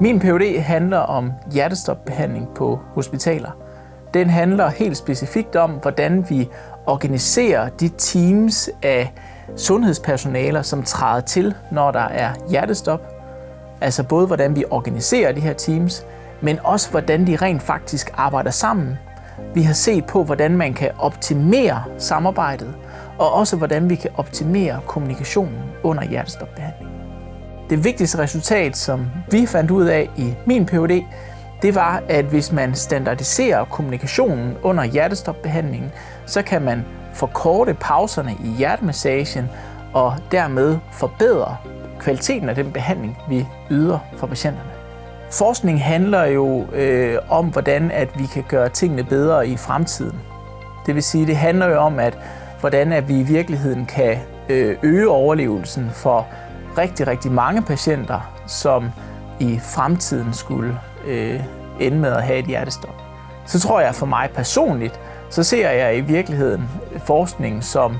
Min PhD handler om hjertestopbehandling på hospitaler. Den handler helt specifikt om, hvordan vi organiserer de teams af sundhedspersonaler, som træder til, når der er hjertestop. Altså både hvordan vi organiserer de her teams, men også hvordan de rent faktisk arbejder sammen. Vi har set på, hvordan man kan optimere samarbejdet, og også hvordan vi kan optimere kommunikationen under hjertestopbehandling. Det vigtigste resultat, som vi fandt ud af i min PhD, det var, at hvis man standardiserer kommunikationen under hjertestopbehandlingen, så kan man forkorte pauserne i hjertemassagen og dermed forbedre kvaliteten af den behandling, vi yder for patienterne. Forskning handler jo øh, om, hvordan at vi kan gøre tingene bedre i fremtiden. Det vil sige, det handler jo om, at hvordan at vi i virkeligheden kan øh, øge overlevelsen for rigtig, rigtig mange patienter, som i fremtiden skulle øh, ende med at have et hjertestop. Så tror jeg for mig personligt, så ser jeg i virkeligheden forskning som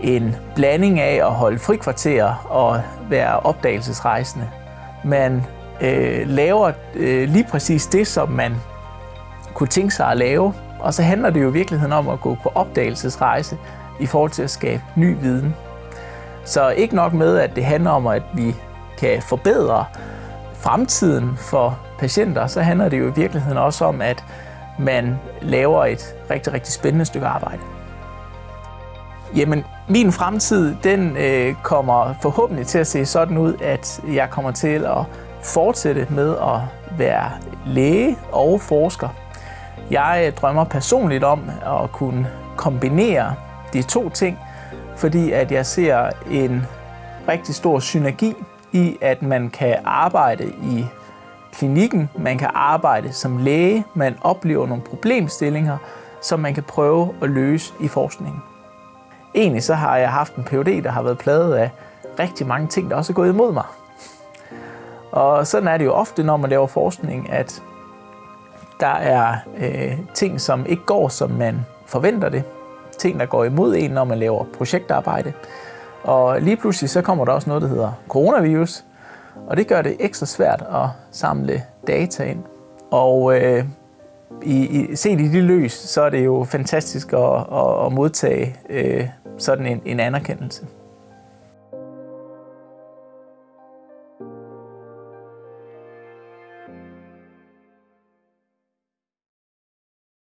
en blanding af at holde frikvarter og være opdagelsesrejsende. Man øh, laver øh, lige præcis det, som man kunne tænke sig at lave, og så handler det jo i virkeligheden om at gå på opdagelsesrejse i forhold til at skabe ny viden. Så ikke nok med, at det handler om, at vi kan forbedre fremtiden for patienter, så handler det jo i virkeligheden også om, at man laver et rigtig, rigtig spændende stykke arbejde. Jamen, min fremtid, den øh, kommer forhåbentlig til at se sådan ud, at jeg kommer til at fortsætte med at være læge og forsker. Jeg drømmer personligt om at kunne kombinere de to ting, fordi at jeg ser en rigtig stor synergi i, at man kan arbejde i klinikken, man kan arbejde som læge, man oplever nogle problemstillinger, som man kan prøve at løse i forskningen. Egentlig så har jeg haft en PhD, der har været pladet af rigtig mange ting, der også er gået imod mig. Og sådan er det jo ofte, når man laver forskning, at der er øh, ting, som ikke går, som man forventer det. Ting, der går imod en, når man laver projektarbejde. Og lige pludselig så kommer der også noget, der hedder coronavirus, og det gør det ekstra svært at samle data ind. Og øh, i, i, set i det løs, så er det jo fantastisk at, at, at modtage øh, sådan en, en anerkendelse.